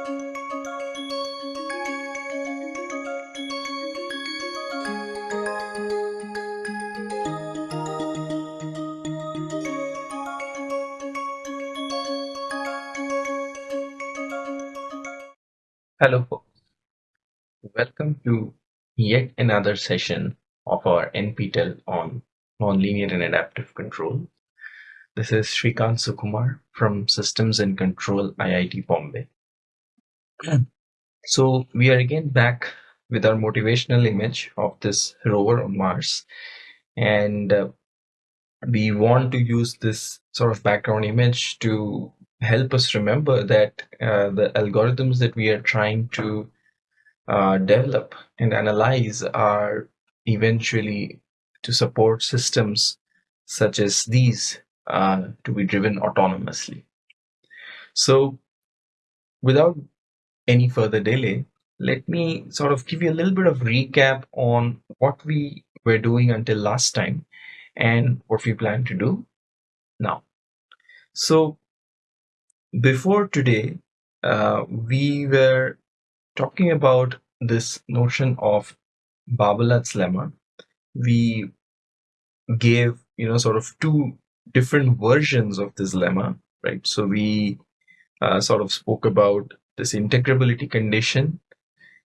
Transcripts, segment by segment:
Hello, folks. Welcome to yet another session of our NPTEL on nonlinear and adaptive control. This is Srikant Sukumar from Systems and Control IIT Bombay. So we are again back with our motivational image of this rover on Mars and uh, we want to use this sort of background image to help us remember that uh, the algorithms that we are trying to uh, develop and analyze are eventually to support systems such as these uh, to be driven autonomously. So without any further delay, let me sort of give you a little bit of recap on what we were doing until last time and what we plan to do now. So before today, uh, we were talking about this notion of Barbalat's lemma. We gave, you know, sort of two different versions of this lemma, right? So we uh, sort of spoke about this integrability condition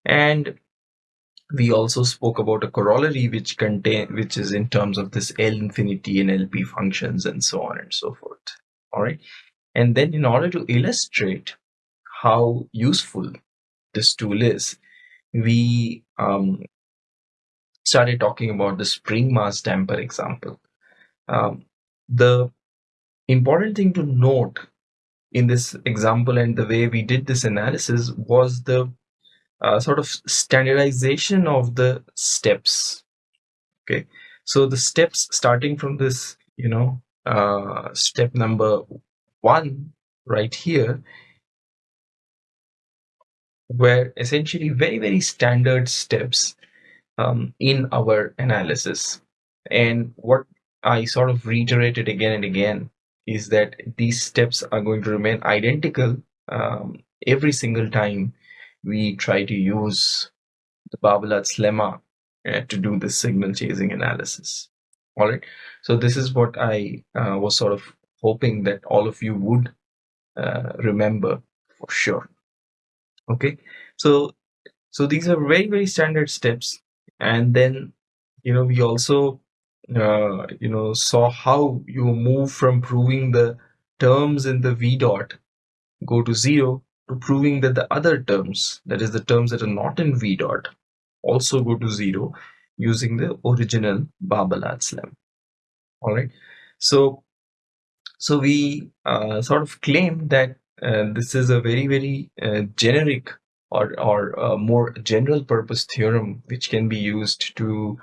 and we also spoke about a corollary which contain which is in terms of this L infinity and LP functions and so on and so forth. All right. And then in order to illustrate how useful this tool is, we um, started talking about the spring mass damper example. Um, the important thing to note in this example and the way we did this analysis was the uh, sort of standardization of the steps. Okay, so the steps starting from this, you know, uh, step number one right here were essentially very very standard steps um, in our analysis and what I sort of reiterated again and again is that these steps are going to remain identical um, every single time we try to use the Barbalat's lemma uh, to do the signal chasing analysis. All right. So this is what I uh, was sort of hoping that all of you would uh, remember for sure okay so so these are very very standard steps and then you know we also uh, you know saw how you move from proving the terms in the v dot go to zero to proving that the other terms that is the terms that are not in v dot also go to zero using the original Barbalat's lemma all right. So so we uh, sort of claim that uh, this is a very, very uh, generic or, or more general purpose theorem which can be used to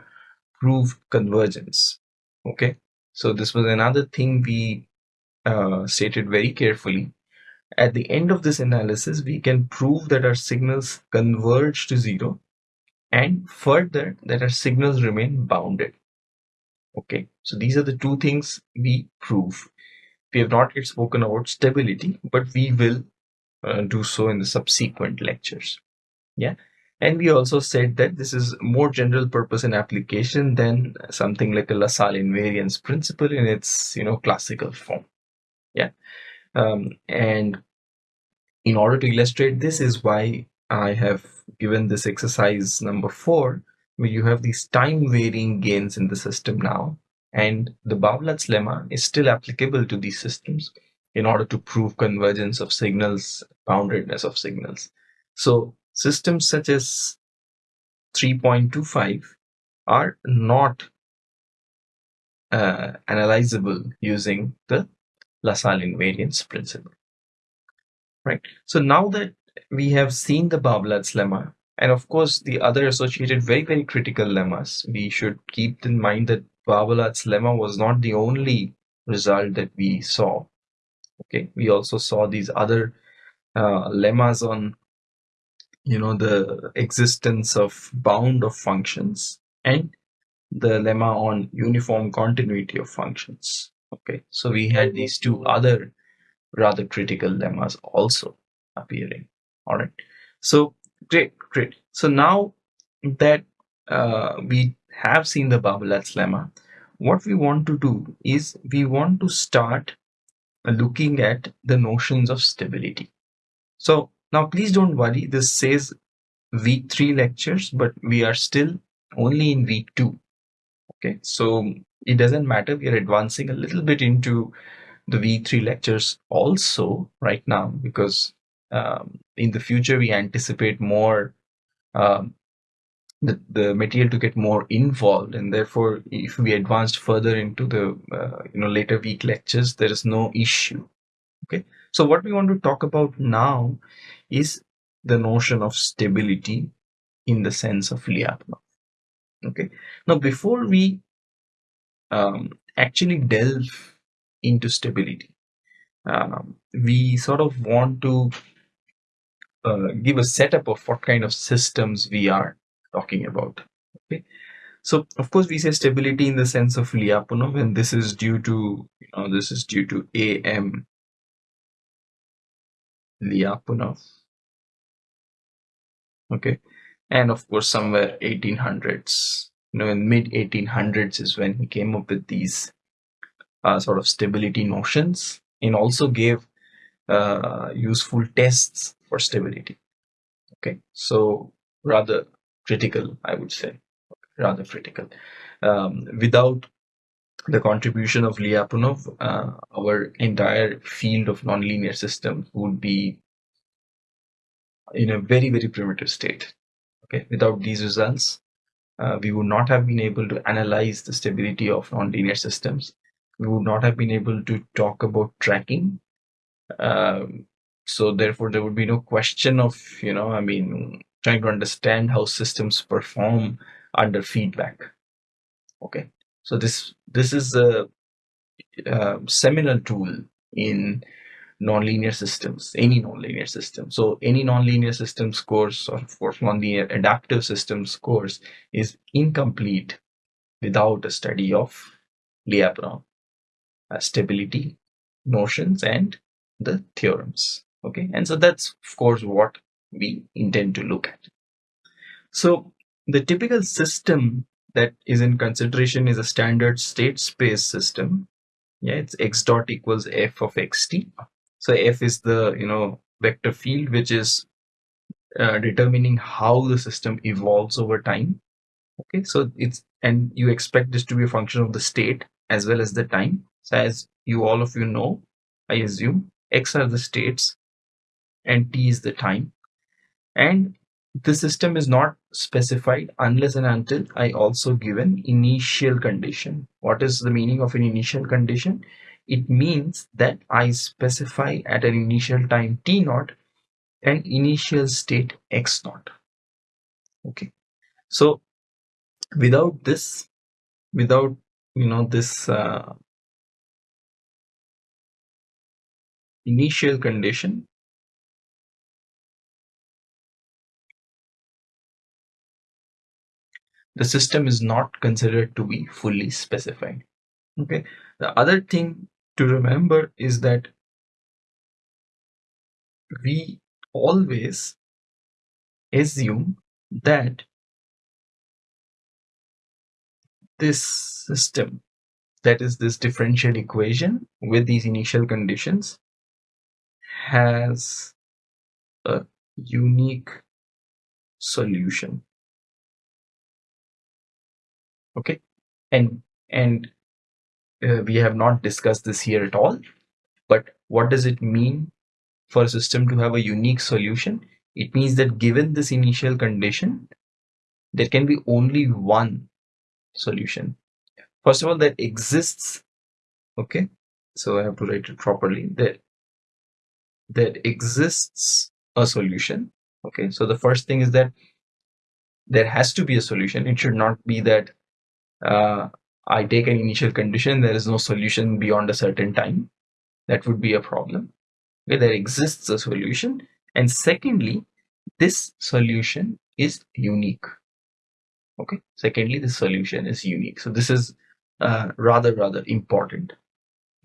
prove convergence. Okay, so this was another thing we uh, stated very carefully. At the end of this analysis, we can prove that our signals converge to zero and further that our signals remain bounded. Okay, so these are the two things we prove we have not yet spoken about stability, but we will uh, do so in the subsequent lectures. Yeah. And we also said that this is more general purpose in application than something like a LaSalle invariance principle in its, you know, classical form. Yeah. Um, and in order to illustrate this is why I have given this exercise number four, where you have these time varying gains in the system now and the Barbalat's lemma is still applicable to these systems in order to prove convergence of signals, boundedness of signals. So systems such as 3.25 are not uh, analyzable using the LaSalle invariance principle. Right. So now that we have seen the Barbalat's lemma, and of course the other associated very, very critical lemmas, we should keep in mind that Barbalat's lemma was not the only result that we saw. Okay, we also saw these other uh, lemmas on, you know, the existence of bound of functions and the lemma on uniform continuity of functions. Okay, so we had these two other rather critical lemmas also appearing. All right. So great, great. So now that uh, we have seen the Barbalat's lemma, what we want to do is we want to start looking at the notions of stability. So now please don't worry, this says week three lectures, but we are still only in week two. Okay, so it doesn't matter. We are advancing a little bit into the week three lectures also right now because um, in the future we anticipate more um, the, the material to get more involved. And therefore if we advanced further into the uh, you know later week lectures there is no issue. Okay so what we want to talk about now is the notion of stability in the sense of Lyapunov okay. Now before we um, actually delve into stability um, we sort of want to uh, give a setup of what kind of systems we are talking about. Okay, so of course we say stability in the sense of Lyapunov, and this is due to you know this is due to A M Lyapunov. Okay, and of course somewhere 1800s. You know, in mid 1800s is when he came up with these uh, sort of stability notions, and also gave uh, useful tests for stability. Okay, so rather critical, I would say, rather critical. Um, without the contribution of Lyapunov, uh, our entire field of nonlinear systems would be in a very, very primitive state. Okay, without these results, uh, we would not have been able to analyze the stability of nonlinear systems. We would not have been able to talk about tracking. Um, so therefore, there would be no question of you know, I mean, trying to understand how systems perform under feedback okay so this this is a, a seminal tool in nonlinear systems any nonlinear system so any nonlinear systems course or of nonlinear adaptive systems course is incomplete without a study of Lyapunov uh, stability notions and the theorems okay and so that's of course what we intend to look at. So the typical system that is in consideration is a standard state space system. Yeah, it's x dot equals f of xt. So f is the you know vector field which is uh, determining how the system evolves over time. Okay, so it's and you expect this to be a function of the state as well as the time. So as you all of you know, I assume x are the states and t is the time and the system is not specified unless and until I also give an initial condition. What is the meaning of an initial condition? It means that I specify at an initial time t naught an initial state x naught. Okay, so without this, without you know this uh, initial condition, the system is not considered to be fully specified. Okay. The other thing to remember is that we always assume that this system, that is this differential equation with these initial conditions, has a unique solution okay. And and uh, we have not discussed this here at all. But what does it mean for a system to have a unique solution? It means that given this initial condition there can be only one solution. First of all that exists. Okay. So i have to write it properly. That that exists a solution. Okay. So the first thing is that there has to be a solution. It should not be that uh, I take an initial condition, there is no solution beyond a certain time. That would be a problem. Okay, there exists a solution. And secondly, this solution is unique. Okay, secondly, the solution is unique. So this is uh, rather, rather important.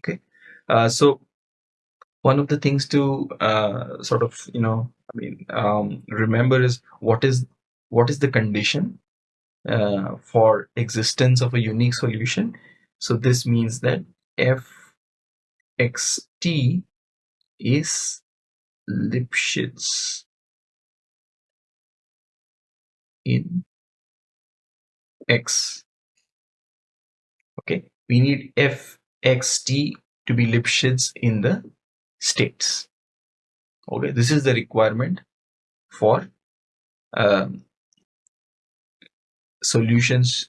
Okay, uh, so one of the things to uh, sort of you know i mean um, remember is what is what is the condition uh, for existence of a unique solution. So this means that f x t is Lipschitz in x. Okay we need f x t to be Lipschitz in the states. Okay this is the requirement for um, solutions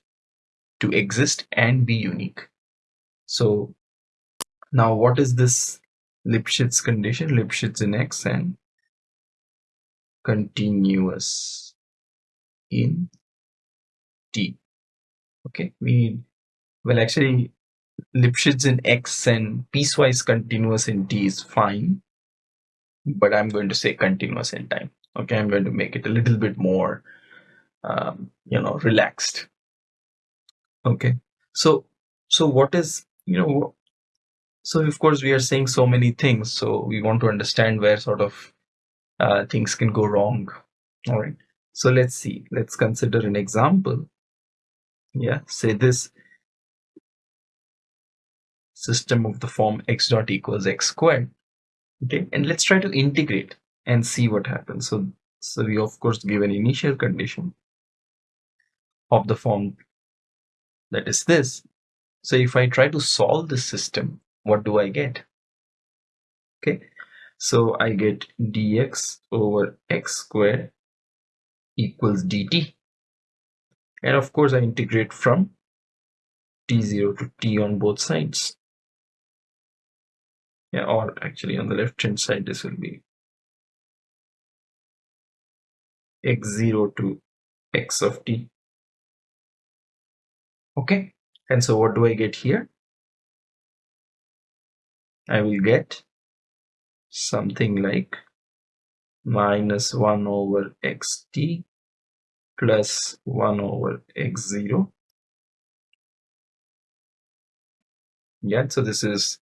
to exist and be unique. So now what is this Lipschitz condition? Lipschitz in x and continuous in t. Okay we need well actually Lipschitz in x and piecewise continuous in t is fine but I'm going to say continuous in time. Okay I'm going to make it a little bit more um, you know relaxed. Okay. So so what is you know so of course we are saying so many things so we want to understand where sort of uh, things can go wrong. All right. So let's see. Let's consider an example. Yeah. Say this system of the form x dot equals x squared. Okay. And let's try to integrate and see what happens. So so we of course give an initial condition of the form that is this. So if i try to solve this system what do i get? Okay. So i get dx over x squared equals dt. And of course i integrate from t0 to t on both sides. Yeah or actually on the left hand side this will be x0 to x of t okay and so what do I get here I will get something like minus 1 over xt plus 1 over x0 yeah so this is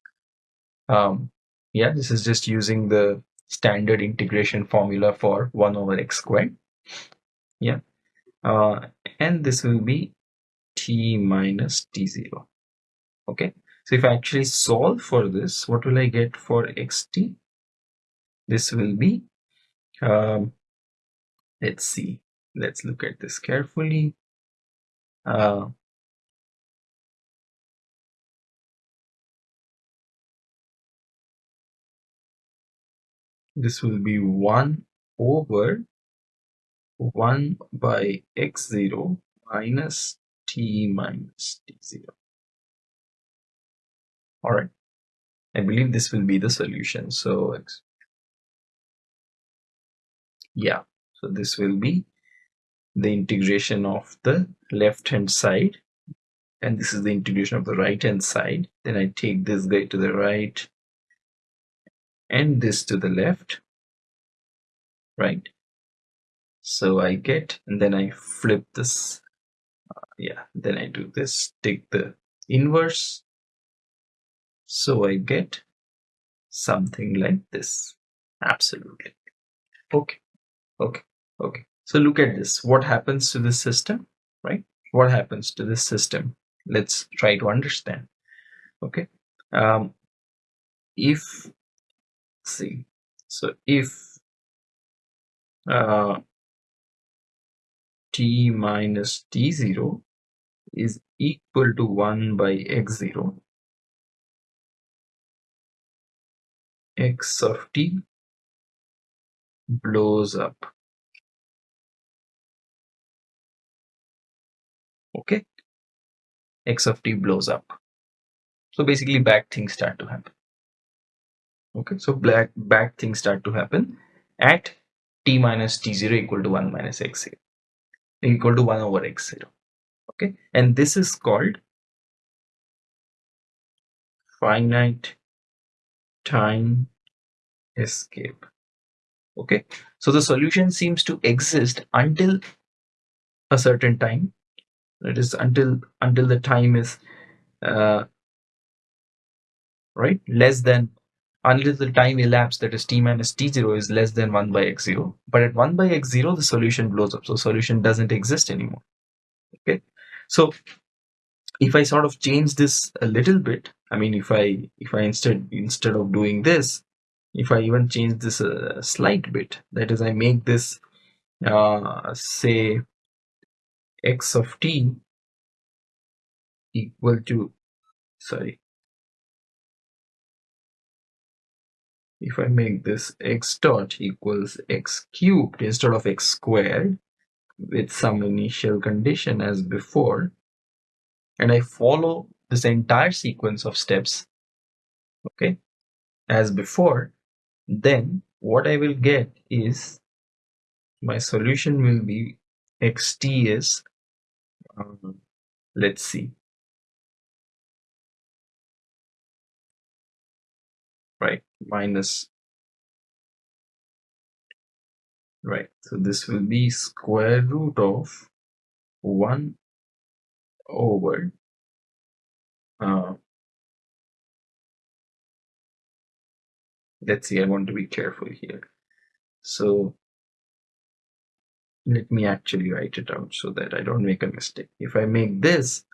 um, yeah, this is just using the standard integration formula for 1 over x squared. Yeah. Uh, and this will be t minus t0. Okay. So if I actually solve for this, what will I get for xt? This will be, um, let's see, let's look at this carefully. Uh, this will be 1 over 1 by x0 minus t minus t0 all right i believe this will be the solution so yeah. So this will be the integration of the left hand side and this is the integration of the right hand side. Then i take this guy to the right and this to the left right? So I get and then I flip this yeah then I do this take the inverse. So I get something like this. Absolutely. Okay okay okay. So look at this. What happens to this system right? What happens to this system? Let's try to understand. Okay um, if see so if uh, t minus t0 is equal to 1 by x0 x of t blows up. Okay. X of t blows up. So basically bad things start to happen. Okay. So black bad things start to happen at t minus t0 equal to 1 minus x0 equal to 1 over x0 okay. And this is called finite time escape. Okay. So the solution seems to exist until a certain time. That is until until the time is uh, right? Less than until the time elapsed that is t minus t0 is less than 1 by x0 but at 1 by x0 the solution blows up. So solution doesn't exist anymore. Okay so if i sort of change this a little bit i mean if i if i instead instead of doing this if i even change this a slight bit that is i make this uh, say x of t equal to sorry if I make this x dot equals x cubed instead of x squared with some initial condition as before and I follow this entire sequence of steps okay as before then what I will get is my solution will be xt is um, let's see. Right minus right. So this will be square root of 1 over uh, let's see I want to be careful here. So let me actually write it out so that I don't make a mistake. If I make this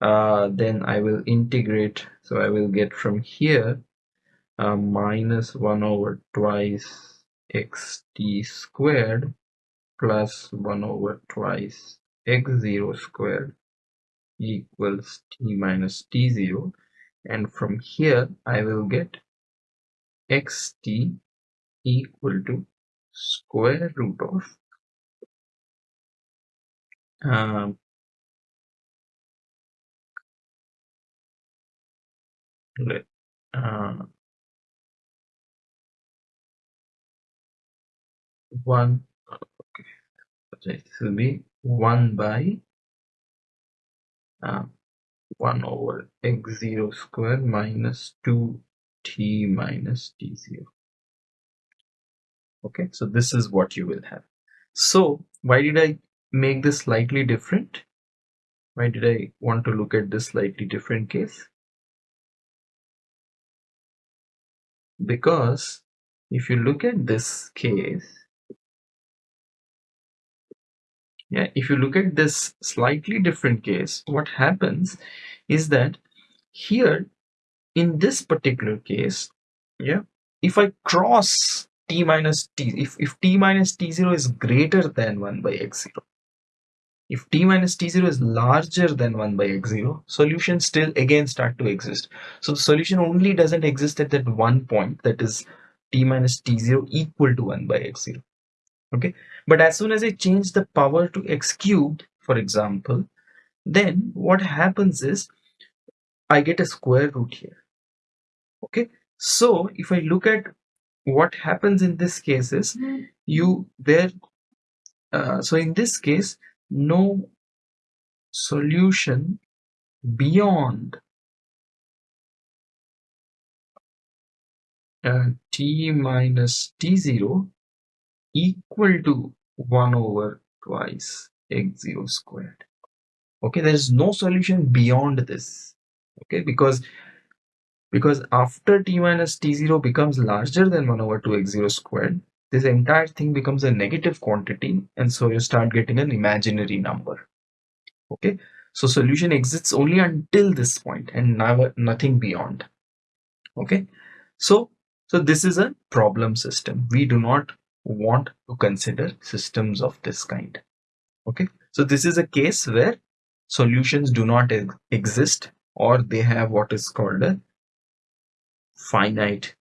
uh, then I will integrate so I will get from here uh, minus 1 over twice xt squared plus 1 over twice x0 squared equals t minus t0 and from here I will get xt equal to square root of um, let, uh, 1 okay this will be 1 by uh, 1 over x0 square minus 2t minus t0 okay so this is what you will have. So why did I make this slightly different? Why did I want to look at this slightly different case? Because if you look at this case yeah if you look at this slightly different case what happens is that here in this particular case yeah if i cross t minus t if, if t minus t0 is greater than 1 by x0 if t minus t0 is larger than 1 by x0 solutions still again start to exist. So the solution only doesn't exist at that one point that is t minus t0 equal to 1 by x0 okay? But as soon as I change the power to x cubed for example then what happens is I get a square root here. Okay? So if I look at what happens in this case is you there uh, so in this case no solution beyond uh, t minus t0 equal to 1 over twice x0 squared. Okay there is no solution beyond this. Okay because because after t minus t0 becomes larger than 1 over 2 x0 squared this entire thing becomes a negative quantity and so you start getting an imaginary number. Okay so solution exists only until this point and never nothing beyond. Okay so so this is a problem system. We do not want to consider systems of this kind. Okay? So this is a case where solutions do not ex exist or they have what is called a finite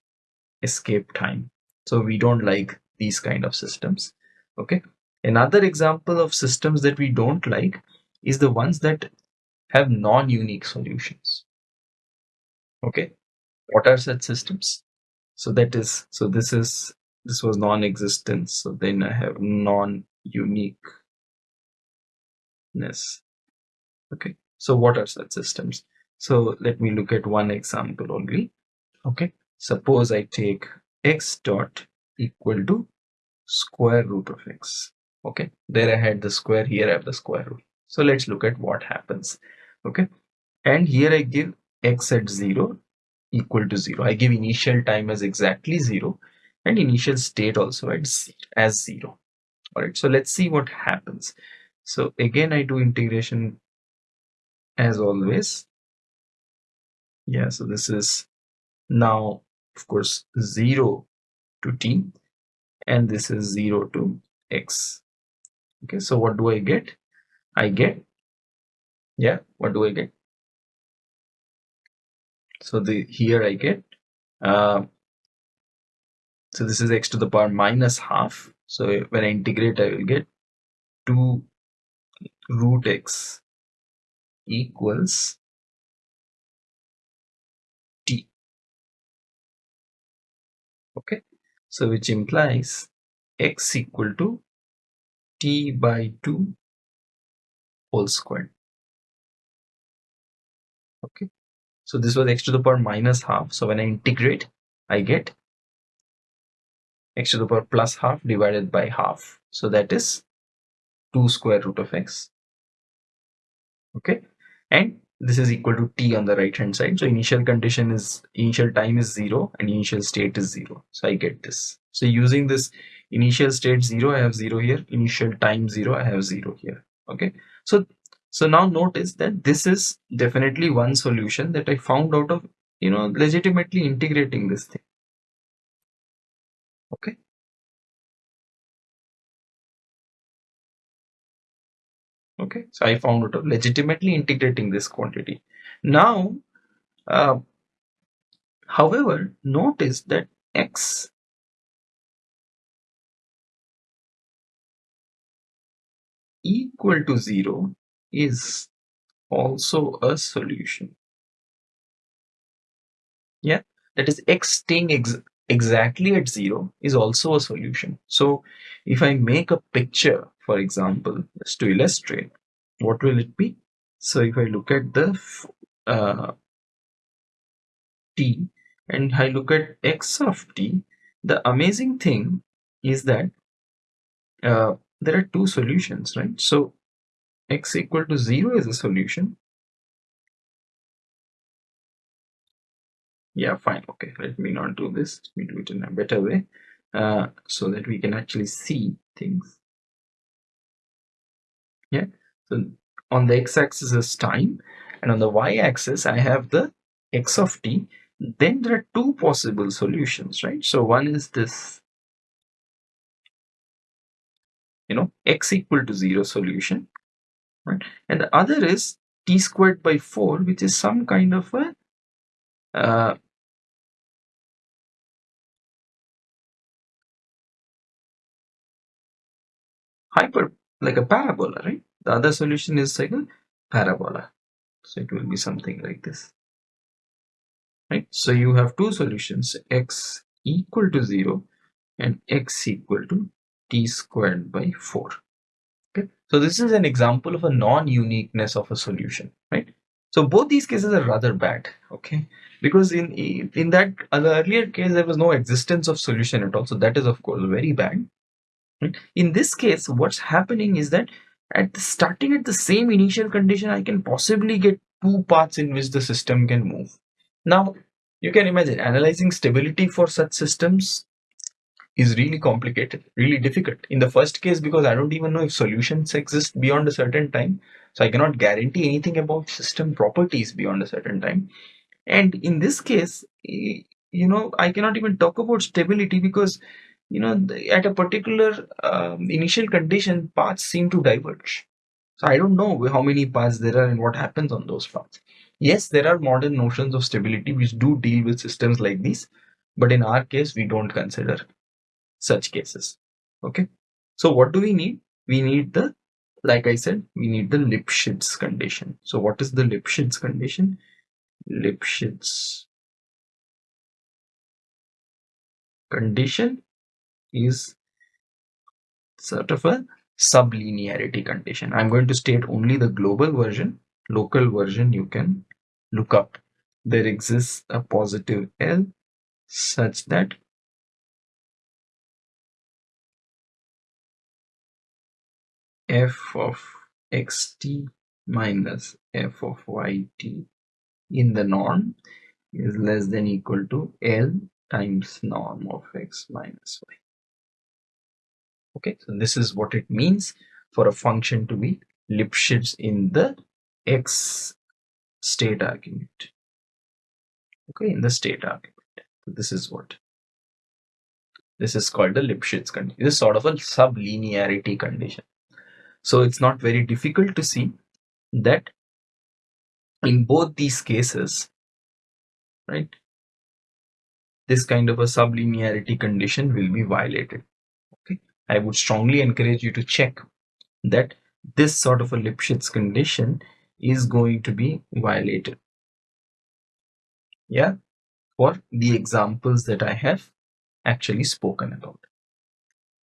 escape time. So we don't like these kind of systems. Okay? Another example of systems that we don't like is the ones that have non-unique solutions. Okay? What are such systems? So that is so this is this was non-existent so then I have non-uniqueness. Okay so what are such systems? So let me look at one example only. Okay suppose I take x dot equal to square root of x. Okay there I had the square here I have the square root. So let's look at what happens. Okay and here I give x at 0 equal to 0. I give initial time as exactly 0 and initial state also at as 0. Alright, so let's see what happens. So again I do integration as always. Yeah, so this is now of course 0 to t and this is 0 to x. Okay, so what do I get? I get, yeah, what do I get? So the here I get, uh, so this is x to the power minus half. So when I integrate, I will get 2 root x equals t. Okay, so which implies x equal to t by 2 whole squared. Okay, so this was x to the power minus half. So when I integrate, I get x to the power plus half divided by half. So that is 2 square root of x. Okay, and this is equal to t on the right hand side. So initial condition is initial time is 0 and initial state is 0. So I get this. So using this initial state 0, I have 0 here. Initial time 0, I have 0 here. Okay, so so now notice that this is definitely one solution that I found out of, you know, legitimately integrating this thing. Okay. Okay, so I found out legitimately integrating this quantity. Now, uh, however, notice that x equal to 0 is also a solution. Yeah, that is x staying ex exactly at 0 is also a solution. So if I make a picture, for example, just to illustrate, what will it be? So if I look at the uh, t and I look at x of t, the amazing thing is that uh, there are two solutions, right? So x equal to 0 is a solution. Yeah, fine. Okay, let me not do this. Let me do it in a better way uh, so that we can actually see things. Yeah, so on the x-axis is time and on the y-axis I have the x of t. Then there are two possible solutions, right? So one is this, you know, x equal to 0 solution right? And the other is t squared by 4, which is some kind of a uh, hyper, like a parabola, right? The other solution is like a parabola. So it will be something like this. Right? So you have two solutions, x equal to 0 and x equal to t squared by 4. Okay, so this is an example of a non-uniqueness of a solution, right? So both these cases are rather bad, okay? Because in in that uh, earlier case there was no existence of solution at all, so that is of course very bad. Right? In this case, what's happening is that at the, starting at the same initial condition, I can possibly get two paths in which the system can move. Now, you can imagine analyzing stability for such systems is really complicated, really difficult. In the first case, because I don't even know if solutions exist beyond a certain time, so I cannot guarantee anything about system properties beyond a certain time. And in this case, you know, I cannot even talk about stability because, you know, at a particular um, initial condition, paths seem to diverge. So I don't know how many paths there are and what happens on those paths. Yes, there are modern notions of stability which do deal with systems like these, but in our case, we don't consider such cases. Okay. So what do we need? We need the, like I said, we need the Lipschitz condition. So what is the Lipschitz condition? Lipschitz condition is sort of a sublinearity condition. I'm going to state only the global version. Local version you can look up. There exists a positive L such that f of xt minus f of yt in the norm is less than equal to L times norm of x minus y. Okay, so this is what it means for a function to be Lipschitz in the x state argument. Okay, in the state argument. So this is what this is called the Lipschitz condition. This is sort of a sublinearity condition. So it's not very difficult to see that in both these cases, right, this kind of a sublinearity condition will be violated. I would strongly encourage you to check that this sort of a Lipschitz condition is going to be violated. Yeah, for the examples that I have actually spoken about.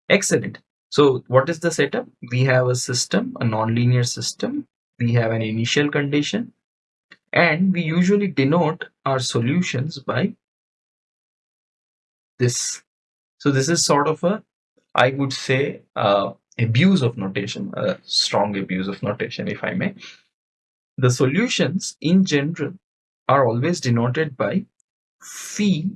Excellent. So what is the setup? We have a system, a nonlinear system. We have an initial condition and we usually denote our solutions by this. So this is sort of a, I would say, uh, abuse of notation, a strong abuse of notation, if I may. The solutions in general are always denoted by phi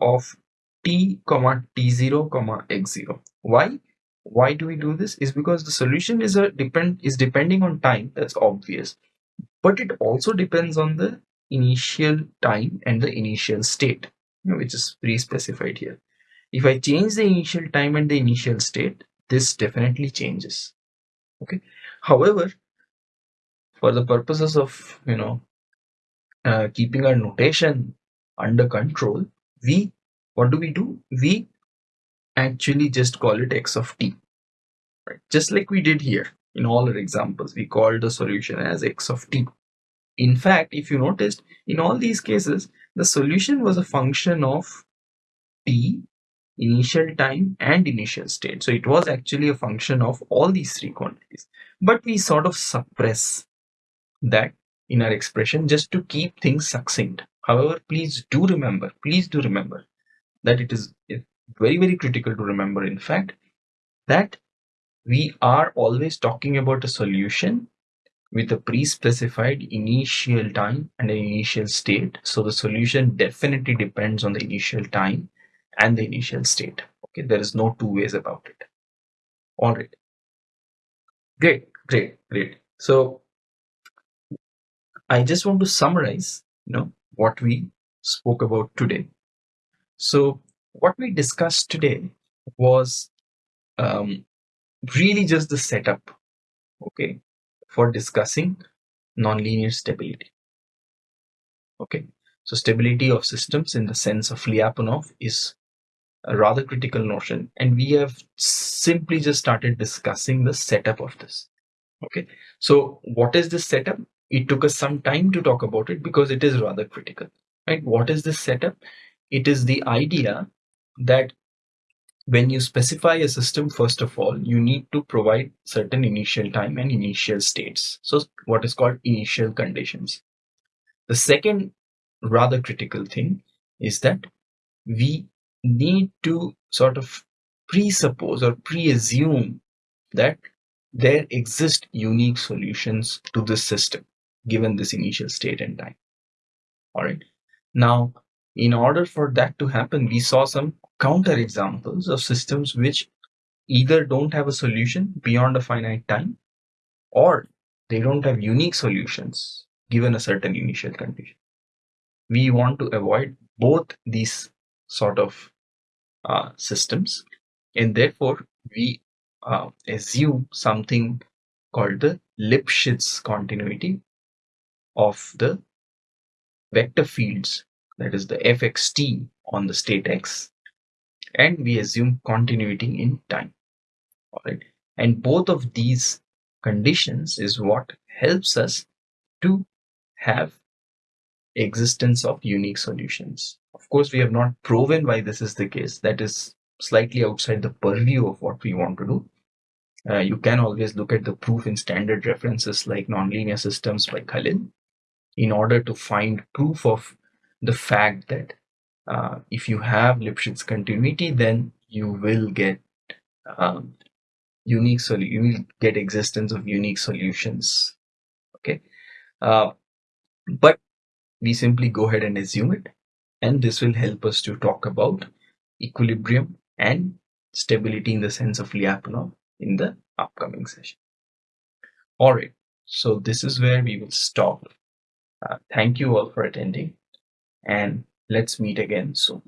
of t comma t0 comma x0. Why? Why do we do this? Is because the solution is a depend is depending on time. That's obvious, but it also depends on the initial time and the initial state, which is pre-specified here. If I change the initial time and the initial state, this definitely changes. Okay. However, for the purposes of you know uh, keeping our notation under control, we what do we do? We actually just call it x of t, right? Just like we did here in all our examples, we called the solution as x of t. In fact, if you noticed, in all these cases, the solution was a function of t, initial time, and initial state. So it was actually a function of all these three quantities. But we sort of suppress that in our expression just to keep things succinct. However, please do remember, please do remember that it is very, very critical to remember, in fact, that we are always talking about a solution with a pre-specified initial time and an initial state. So the solution definitely depends on the initial time and the initial state. Okay, there is no two ways about it. All right. Great, great, great. So I just want to summarize, you know, what we spoke about today. So what we discussed today was um, really just the setup, okay, for discussing nonlinear stability. Okay, so stability of systems in the sense of Lyapunov is a rather critical notion, and we have simply just started discussing the setup of this. Okay, so what is this setup? It took us some time to talk about it because it is rather critical, right? What is this setup? It is the idea that when you specify a system, first of all, you need to provide certain initial time and initial states. So what is called initial conditions. The second rather critical thing is that we need to sort of presuppose or pre-assume that there exist unique solutions to this system given this initial state and time. All right. Now, in order for that to happen, we saw some counter examples of systems which either don't have a solution beyond a finite time or they don't have unique solutions given a certain initial condition. We want to avoid both these sort of uh, systems and therefore we uh, assume something called the Lipschitz continuity of the vector fields that is the fxt on the state x and we assume continuity in time. All right. And both of these conditions is what helps us to have existence of unique solutions. Of course, we have not proven why this is the case. That is slightly outside the purview of what we want to do. Uh, you can always look at the proof in standard references like nonlinear systems by Khalil in order to find proof of the fact that uh, if you have Lipschitz continuity, then you will get um, unique solu- you will get existence of unique solutions. Okay, uh, but we simply go ahead and assume it. And this will help us to talk about equilibrium and stability in the sense of Lyapunov in the upcoming session. All right, so this is where we will stop. Uh, thank you all for attending and let's meet again soon.